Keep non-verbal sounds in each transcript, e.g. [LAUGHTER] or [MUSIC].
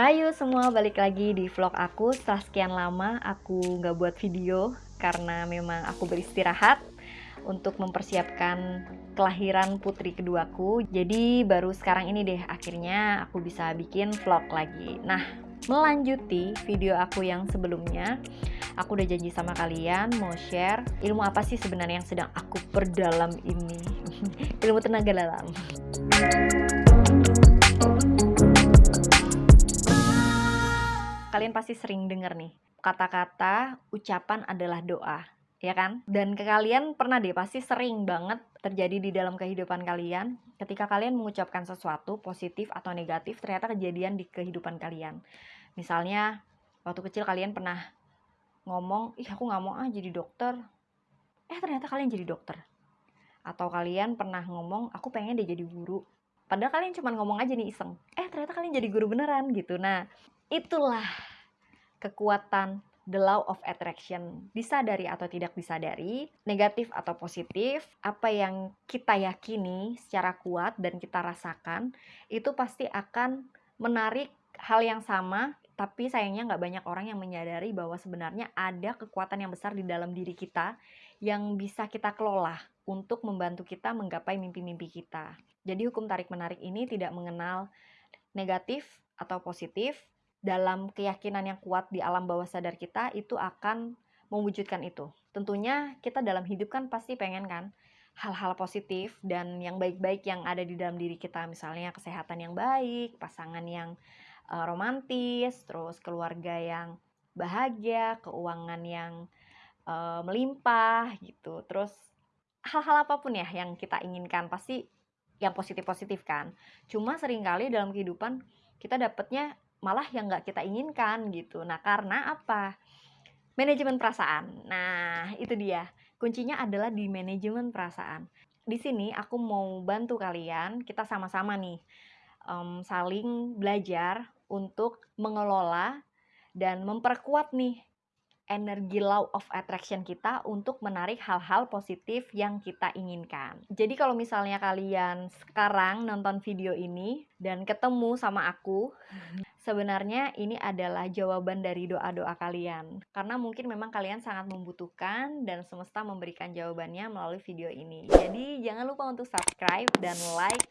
Rayu semua balik lagi di vlog aku. Setelah sekian lama aku nggak buat video karena memang aku beristirahat untuk mempersiapkan kelahiran putri keduaku. Jadi baru sekarang ini deh akhirnya aku bisa bikin vlog lagi. Nah melanjuti video aku yang sebelumnya aku udah janji sama kalian mau share ilmu apa sih sebenarnya yang sedang aku perdalam ini. [LAUGHS] Ilmu tenaga dalam kalian pasti sering dengar nih kata-kata ucapan adalah doa ya kan? Dan ke kalian pernah deh pasti sering banget terjadi di dalam kehidupan kalian ketika kalian mengucapkan sesuatu positif atau negatif ternyata kejadian di kehidupan kalian. Misalnya waktu kecil kalian pernah ngomong ih aku nggak mau ah jadi dokter. Eh ternyata kalian jadi dokter. Atau kalian pernah ngomong aku pengen deh jadi guru. Padahal kalian cuma ngomong aja nih iseng. Eh ternyata kalian jadi guru beneran gitu. Nah Itulah kekuatan the law of attraction. Disadari atau tidak disadari, negatif atau positif, apa yang kita yakini secara kuat dan kita rasakan, itu pasti akan menarik hal yang sama, tapi sayangnya nggak banyak orang yang menyadari bahwa sebenarnya ada kekuatan yang besar di dalam diri kita yang bisa kita kelola untuk membantu kita menggapai mimpi-mimpi kita. Jadi hukum tarik-menarik ini tidak mengenal negatif atau positif, dalam keyakinan yang kuat di alam bawah sadar kita itu akan mewujudkan itu. Tentunya kita dalam hidup kan pasti pengen kan hal-hal positif dan yang baik-baik yang ada di dalam diri kita, misalnya kesehatan yang baik, pasangan yang uh, romantis, terus keluarga yang bahagia, keuangan yang uh, melimpah gitu. Terus hal-hal apa pun ya yang kita inginkan pasti yang positif-positif kan. Cuma sering kali dalam kehidupan kita dapatnya malah yang nggak kita inginkan gitu. Nah, karena apa? Manajemen perasaan. Nah, itu dia. Kuncinya adalah di manajemen perasaan. Di sini aku mau bantu kalian, kita sama-sama nih um, saling belajar untuk mengelola dan memperkuat nih energi law of attraction kita untuk menarik hal-hal positif yang kita inginkan. Jadi kalau misalnya kalian sekarang nonton video ini dan ketemu sama aku, sebenarnya ini adalah jawaban dari doa-doa kalian. Karena mungkin memang kalian sangat membutuhkan dan semesta memberikan jawabannya melalui video ini. Jadi jangan lupa untuk subscribe dan like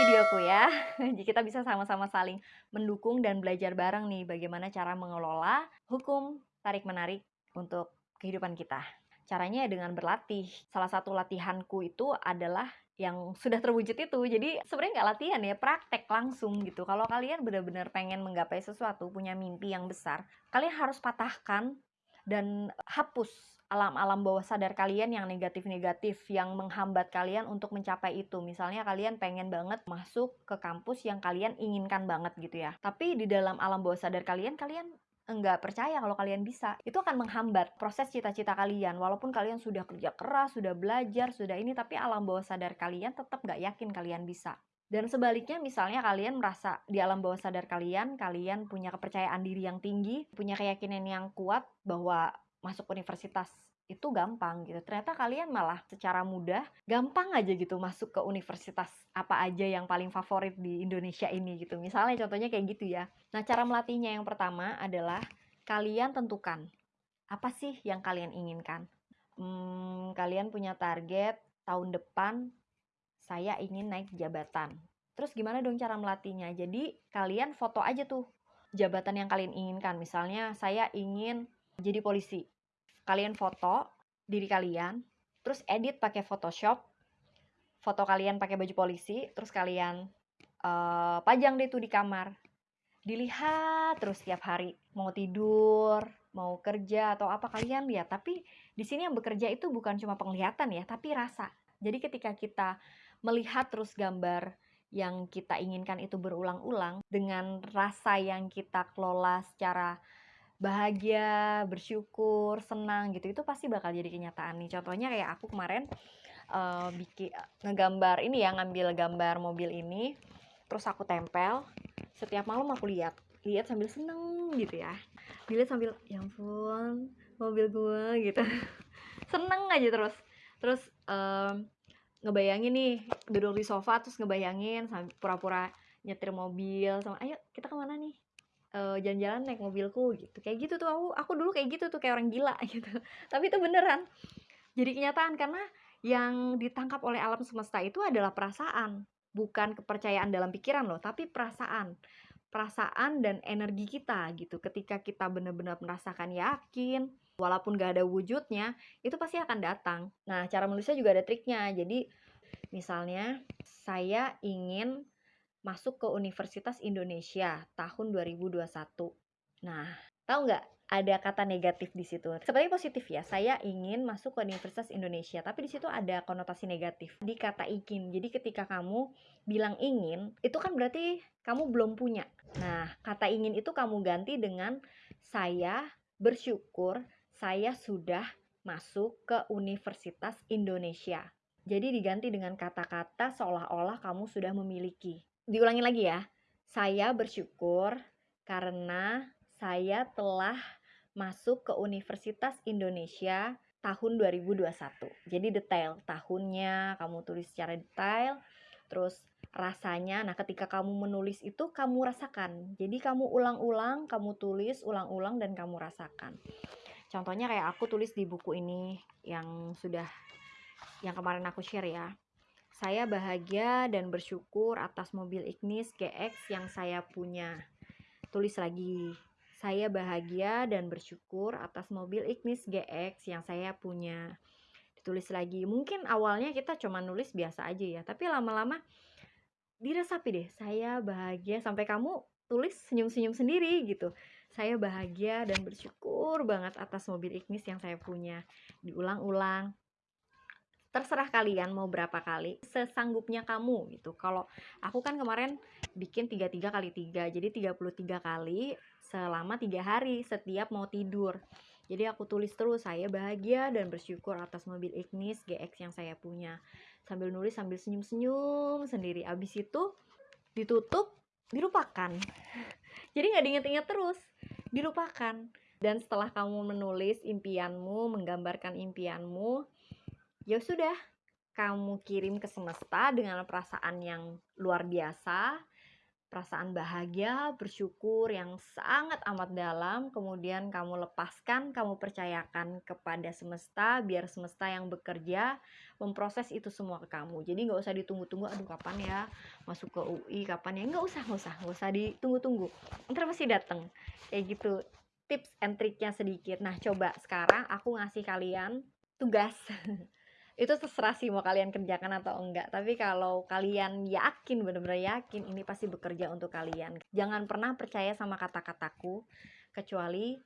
videoku ya. [LAUGHS] Jadi kita bisa sama-sama saling mendukung dan belajar bareng nih bagaimana cara mengelola hukum tarik-menarik untuk kehidupan kita. Caranya ya dengan berlatih. Salah satu latihanku itu adalah yang sudah terwujud itu. Jadi sebenarnya nggak latihan ya, praktek langsung gitu. Kalau kalian benar-benar pengen menggapai sesuatu, punya mimpi yang besar, kalian harus patahkan dan hapus alam-alam bawah sadar kalian yang negatif-negatif yang menghambat kalian untuk mencapai itu. Misalnya kalian pengen banget masuk ke kampus yang kalian inginkan banget gitu ya. Tapi di dalam alam bawah sadar kalian, kalian enggak percaya kalau kalian bisa, itu akan menghambat proses cita-cita kalian. Walaupun kalian sudah kerja keras, sudah belajar, sudah ini, tapi alam bawah sadar kalian tetap nggak yakin kalian bisa. Dan sebaliknya misalnya kalian merasa di alam bawah sadar kalian, kalian punya kepercayaan diri yang tinggi, punya keyakinan yang kuat bahwa masuk universitas itu gampang gitu. Ternyata kalian malah secara mudah gampang aja gitu masuk ke universitas apa aja yang paling favorit di Indonesia ini gitu. Misalnya contohnya kayak gitu ya. Nah, cara melatihnya yang pertama adalah kalian tentukan apa sih yang kalian inginkan. Hmm, kalian punya target tahun depan saya ingin naik jabatan. Terus gimana dong cara melatihnya? Jadi kalian foto aja tuh jabatan yang kalian inginkan. Misalnya saya ingin jadi polisi kalian foto diri kalian, terus edit pakai Photoshop, foto kalian pakai baju polisi, terus kalian uh, pajang deh tuh di kamar. Dilihat terus setiap hari, mau tidur, mau kerja atau apa kalian lihat. Tapi di sini yang bekerja itu bukan cuma penglihatan ya, tapi rasa. Jadi ketika kita melihat terus gambar yang kita inginkan itu berulang-ulang dengan rasa yang kita kelola secara bahagia, bersyukur, senang gitu itu pasti bakal jadi kenyataan nih. Contohnya kayak aku kemarin uh, bikin ngegambar ini ya, ngambil gambar mobil ini, terus aku tempel. Setiap malam aku lihat, lihat sambil seneng gitu ya. Dilihat sambil ya ampun, mobil gue gitu. [LAUGHS] seneng aja terus. Terus um, ngebayangin nih duduk di sofa terus ngebayangin pura-pura nyetir mobil sama ayo kita ke mana nih uh, jalan-jalan naik mobilku gitu. Kayak gitu tuh aku aku dulu kayak gitu tuh kayak orang gila [LAUGHS] gitu. Tapi itu beneran. Jadi kenyataan karena yang ditangkap oleh alam semesta itu adalah perasaan bukan kepercayaan dalam pikiran loh tapi perasaan. Perasaan dan energi kita gitu. Ketika kita benar-benar merasakan yakin walaupun gak ada wujudnya itu pasti akan datang. Nah cara menulisnya juga ada triknya. Jadi misalnya saya ingin masuk ke Universitas Indonesia tahun 2021. Nah, tahu nggak ada kata negatif di situ. Seperti positif ya, saya ingin masuk ke Universitas Indonesia, tapi di situ ada konotasi negatif di kata ingin. Jadi ketika kamu bilang ingin, itu kan berarti kamu belum punya. Nah, kata ingin itu kamu ganti dengan saya bersyukur saya sudah masuk ke Universitas Indonesia. Jadi diganti dengan kata-kata seolah-olah kamu sudah memiliki diulangi lagi ya. Saya bersyukur karena saya telah masuk ke Universitas Indonesia tahun 2021. Jadi detail tahunnya kamu tulis secara detail, terus rasanya. Nah, ketika kamu menulis itu kamu rasakan. Jadi kamu ulang-ulang, kamu tulis ulang-ulang dan kamu rasakan. Contohnya kayak aku tulis di buku ini yang sudah yang kemarin aku share ya. Saya bahagia dan bersyukur atas mobil Ignis GX yang saya punya. Tulis lagi. Saya bahagia dan bersyukur atas mobil Ignis GX yang saya punya. Ditulis lagi. Mungkin awalnya kita cuma nulis biasa aja ya, tapi lama-lama diresapi deh. Saya bahagia sampai kamu tulis senyum-senyum sendiri gitu. Saya bahagia dan bersyukur banget atas mobil Ignis yang saya punya. Diulang-ulang, terserah kalian mau berapa kali sesanggupnya kamu gitu. Kalau aku kan kemarin bikin 33 kali 3 jadi 33 kali selama tiga hari setiap mau tidur. Jadi aku tulis terus saya bahagia dan bersyukur atas mobil Ignis GX yang saya punya. Sambil nulis sambil senyum-senyum sendiri. Abis itu ditutup dilupakan. Jadi nggak diinget-inget terus dilupakan. Dan setelah kamu menulis impianmu menggambarkan impianmu ya sudah kamu kirim ke semesta dengan perasaan yang luar biasa, perasaan bahagia, bersyukur yang sangat amat dalam, kemudian kamu lepaskan, kamu percayakan kepada semesta, biar semesta yang bekerja memproses itu semua ke kamu. Jadi nggak usah ditunggu-tunggu, aduh kapan ya masuk ke UI, kapan ya, nggak usah, nggak usah, nggak usah ditunggu-tunggu. Ntar pasti dateng, kayak gitu. Tips and triknya sedikit. Nah coba sekarang aku ngasih kalian tugas. [LAUGHS] itu terserah sih mau kalian kerjakan atau enggak. Tapi kalau kalian yakin benar-benar yakin ini pasti bekerja untuk kalian. Jangan pernah percaya sama kata-kataku kecuali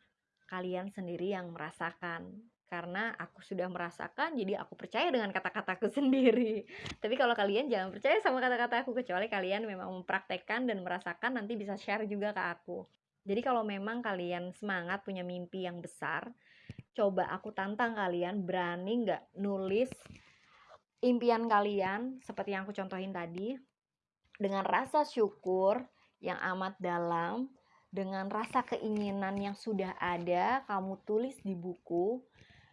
kalian sendiri yang merasakan. Karena aku sudah merasakan jadi aku percaya dengan kata-kataku [LAUGHS] sendiri. Tapi kalau kalian jangan percaya sama kata-kataku kecuali kalian memang mempraktekkan dan merasakan nanti bisa share juga ke aku. Jadi kalau memang kalian semangat punya mimpi yang besar coba aku tantang kalian berani nggak nulis impian kalian seperti yang aku contohin tadi dengan rasa syukur yang amat dalam dengan rasa keinginan yang sudah ada kamu tulis di buku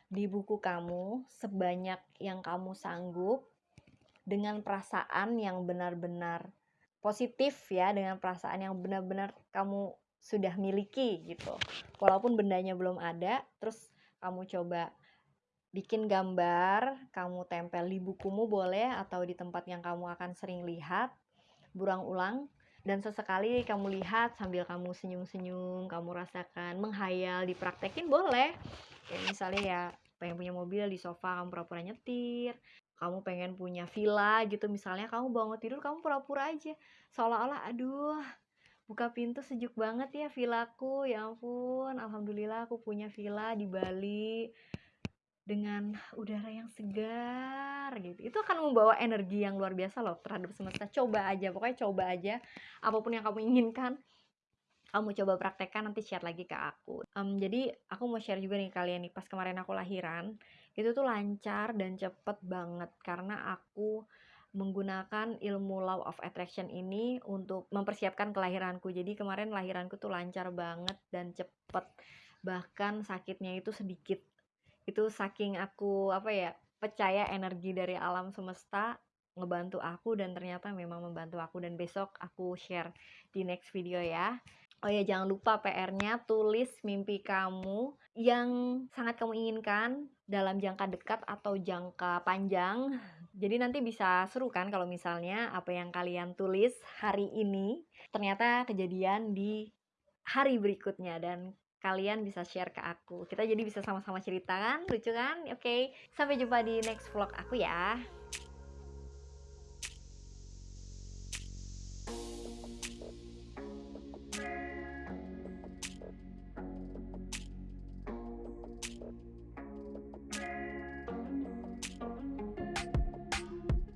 di buku kamu sebanyak yang kamu sanggup dengan perasaan yang benar-benar positif ya dengan perasaan yang benar-benar kamu sudah miliki gitu. Walaupun bendanya belum ada terus kamu coba bikin gambar, kamu tempel di bukumu boleh atau di tempat yang kamu akan sering lihat, burang ulang. Dan sesekali kamu lihat sambil kamu senyum-senyum, kamu rasakan, menghayal, dipraktekin boleh. Kayak misalnya ya pengen punya mobil di sofa kamu pura-pura nyetir, kamu pengen punya villa gitu. Misalnya kamu bangun tidur kamu pura-pura aja. Seolah-olah aduh buka pintu sejuk banget ya villaku ya ampun. Alhamdulillah aku punya villa di Bali dengan udara yang segar gitu. Itu akan membawa energi yang luar biasa loh terhadap semesta. Coba aja pokoknya coba aja. Apa pun yang kamu inginkan kamu coba praktekkan nanti share lagi ke aku. Um, jadi aku mau share juga nih kalian nih pas kemarin aku lahiran itu tuh lancar dan cepet banget karena aku menggunakan ilmu law of attraction ini untuk mempersiapkan kelahiranku. Jadi kemarin lahiranku tuh lancar banget dan cepet. Bahkan sakitnya itu sedikit. Itu saking aku apa ya percaya energi dari alam semesta ngebantu aku dan ternyata memang membantu aku dan besok aku share di next video ya. Oh ya, jangan lupa PR-nya tulis mimpi kamu yang sangat kamu inginkan dalam jangka dekat atau jangka panjang. Jadi nanti bisa seru kan kalau misalnya apa yang kalian tulis hari ini ternyata kejadian di hari berikutnya dan kalian bisa share ke aku. Kita jadi bisa sama-sama cerita kan? Lucu kan? Oke, sampai jumpa di next vlog aku ya.